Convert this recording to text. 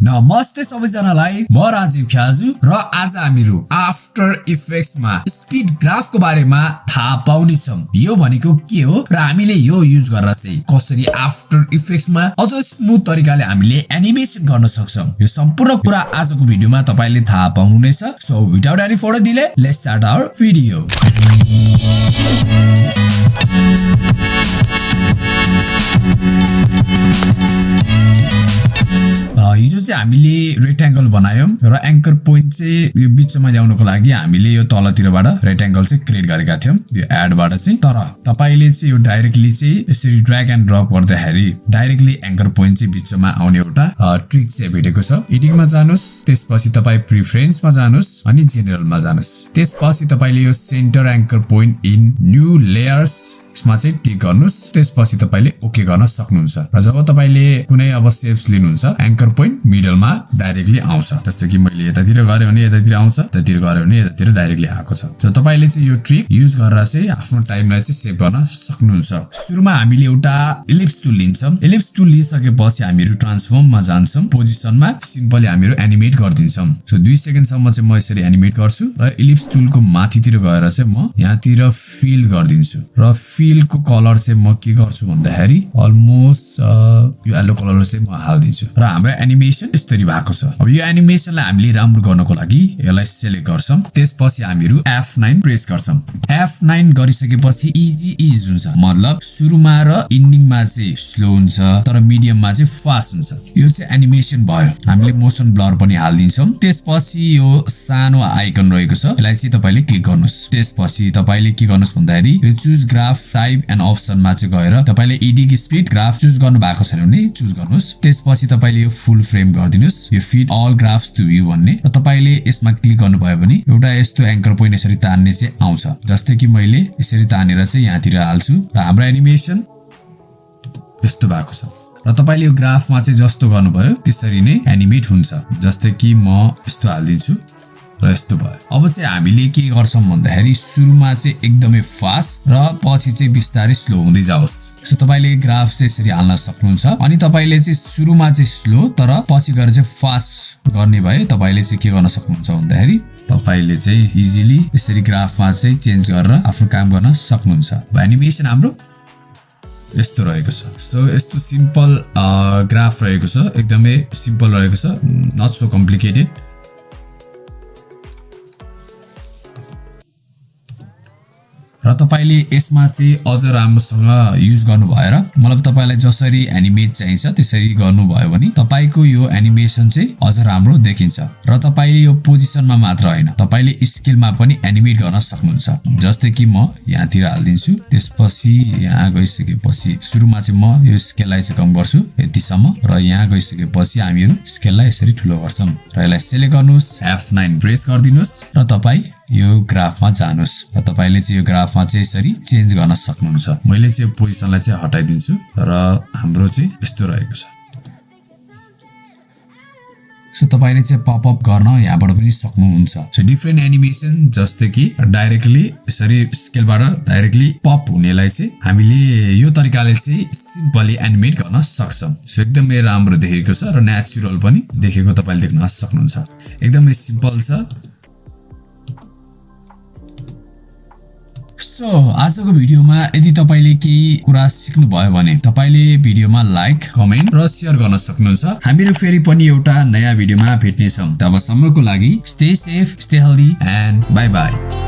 नमस्ते सबैजनालाई म राजीव ख्याजु र आज हामीहरू आफ्टर इफेक्ट्समा स्पिड ग्राफको बारेमा थाहा पाउनेछौँ। यो भनेको के हो र हामीले यो युज गरेर चाहिँ कसरी आफ्टर इफेक्ट्समा अझ स्मुथ तरिकाले हामीले एनिमेसन गर्न सक्छौँ। यो सम्पूर्ण कुरा आजको भिडियोमा तपाईँले थाहा पाउनुहुनेछ। So without any further delay let's start our video हामीले रेक्ट्याङ्गल बनायौँ र एङ्कर पोइन्ट चाहिँ यो बिचमा ल्याउनको लागि हामीले यो तलतिरबाट रेक्ट्याङ्गल चाहिँ क्रिएट गरेका थियौँ यो एडबाट चाहिँ। तर तपाईँले चाहिँ यो डाइरेक्टली चाहिँ यसरी ड्र्याग एन्ड ड्रप गर्दाखेरि डाइरेक्टली एङ्कर पोइन्ट चाहिँ बिचमा आउने एउटा ट्रिक चाहिँ भेटेको छ। एडिङमा जानुहोस् त्यसपछि तपाईँ प्रिफरेन्समा जानुहोस् अनि जेनरलमा जानुहोस्। त्यसपछि तपाईँले यो centre anchor point in new layers यसमा चाहिँ टिक गर्नुहोस्। त्यसपछि तपाईँले ओके गर्न सक्नुहुन्छ। र जब तपाईँले कुनै अब सेप्स लिनुहुन्छ एङ्कर पोइन्ट मिडलमा डाइरेक्टली आउँछ। जस्तो कि मैले यतातिर गऱ्यो भने यतातिर आउँछ यतातिर गऱ्यो भने यतातिर डाइरेक्टली आएको छ। तपाईँले चाहिँ यो ट्रिक युज गरेर चाहिँ आफ्नो टाइमलाई चाहिँ सेभ गर्न सक्नुहुन्छ। सुरुमा हामीले एउटा इलिप्स टुल लिन्छौँ। इलिप्स टुल लिइसकेपछि हामीहरू ट्रान्सफर्ममा जान्छौँ। पोजिसनमा सिम्पली हामीहरू एनिमेट गरिदिन्छौँ। सो दुई सेकेन्डसम्म चाहिँ म यसरी एनिमेट गर्छु। र इलिप्स टुलको माथितिर गएर चाहिँ म यहाँतिर फिल गरिदिन्छु। र फिलको कलर चाहिँ म के गर्छु भन्दाखेरि अलमोस्ट यो येलो कलर चाहिँ म हालिदिन्छु। र हाम्रो एनिमेसन यसरी भएको छ। अब यो एनिमेसनलाई हामीले राम्रो गर्नको लागि यसलाई सेलेक्ट गर्छौँ। त्यसपछि हामीहरू एफ नाइन प्रेस गर्छौँ। एफ नाइन गरिसकेपछि इजी इज हुन्छ। मतलब सुरुमा र इन्डिङमा चाहिँ स्लो हुन्छ तर मिडियममा चाहिँ फास्ट हुन्छ। यो चाहिँ एनिमेसन भयो। हामीले मोसन ब्लर पनि हालिदिन्छौँ। त्यसपछि यो सानो आइकन रहेको छ। यसलाई चाहिँ तपाईँले क्लिक गर्नुहोस्। त्यसपछि तपाईँले के गर्नुहोस् भन्दाखेरि यो चुज ग्राफ टाइप एन्ड अप्सनमा चाहिँ गएर तपाईँले इडिक स्पिड ग्राफ चुज गर्नु भएको छैन भने चुज गर्नुहोस्। त्यसपछि तपाईँले यो फुल फ्रेम गरिदिनुहोस्। यो fit all graphs to you भन्ने। र तपाईँले यसमा क्लिक गर्नुभयो भने एउटा यस्तो एङ्कर पोइन्ट यसरी तान्ने चाहिँ आउँछ। जस्तै कि मैले यसरी तानेर चाहिँ यहाँतिर हाल्छु। र हाम्रो एनिमेसन यस्तो भएको छ। र तपाईँले यो ग्राफमा चाहिँ जस्तो गर्नुभयो त्यसरी नै एनिमेट हुन्छ। जस्तै कि म यस्तो हालिदिन्छु। र यस्तो भयो। अब चाहिँ हामीले के गर्छौँ भन्दाखेरि सुरुमा चाहिँ एकदमै फास्ट र पछि चाहिँ बिस्तारै स्लो हुँदै जाओस्। सो तपाईँले ग्राफ चाहिँ यसरी हाल्न सक्नुहुन्छ। अनि तपाईँले चाहिँ सुरुमा चाहिँ स्लो तर पछि गएर चाहिँ फास्ट गर्ने भए तपाईँले चाहिँ के गर्न सक्नुहुन्छ भन्दाखेरि तपाईँले चाहिँ इजिली यसरी ग्राफमा चाहिँ चेन्ज गरेर आफ्नो काम गर्न सक्नुहुन्छ। एनिमेसन हाम्रो यस्तो रहेको छ। सो यस्तो सिम्पल ग्राफ रहेको छ। एकदमै सिम्पल रहेको छ। Not so complicated. र तपाईँले यसमा चाहिँ अझ राम्रोसँग युज गर्नु भएर मतलब तपाईँलाई जसरी एनिमेट चाहिन्छ त्यसरी गर्नुभयो भने तपाईँको यो एनिमेसन चाहिँ अझ राम्रो देखिन्छ र तपाईँले यो पोजिसनमा मात्र होइन तपाईँले स्केलमा पनि एनिमेट गर्न सक्नुहुन्छ। जस्तै कि म यहाँतिर हालिदिन्छु त्यसपछि यहाँ गइसकेपछि सुरुमा चाहिँ म यो स्केललाई चाहिँ कम गर्छु यतिसम्म र यहाँ गइसकेपछि हामीहरू स्केललाई यसरी ठुलो गर्छौँ। र यसलाई सेलेक्ट गर्नुहोस् एफ नाइन प्रेस गरिदिनुहोस् र तपाईँ यो ग्राफमा जानुहोस् र तपाईँले चाहिँ यो ग्राफमा चाहिँ यसरी चेन्ज गर्न सक्नुहुन्छ। मैले चाहिँ यो पोजिसनलाई चाहिँ हटाइदिन्छु र हाम्रो चाहिँ यस्तो रहेको छ। सो तपाईँले चाहिँ पपअप गर्न यहाँबाट पनि सक्नुहुन्छ। सो डिफ्रेन्ट एनिमेसन जस्तै कि डाइरेक्टली यसरी स्केलबाट डाइरेक्टली पप हुनेलाई चाहिँ हामीले यो तरिकाले चाहिँ सिम्पली एनिमेट गर्न सक्छौँ। सो एकदमै राम्रो देखेको छ र नेचुरल पनि देखेको तपाईँले देख्न सक्नुहुन्छ। एकदमै सिम्पल छ। सो आजको भिडियोमा यदि तपाईँले केही कुरा सिक्नुभयो भने तपाईँले भिडियोमा लाइक कमेन्ट र सेयर गर्न सक्नुहुन्छ। हामीहरू फेरि पनि एउटा नयाँ भिडियोमा भेट्नेछौँ। तबसम्मको लागि stay safe stay healthy and bye bye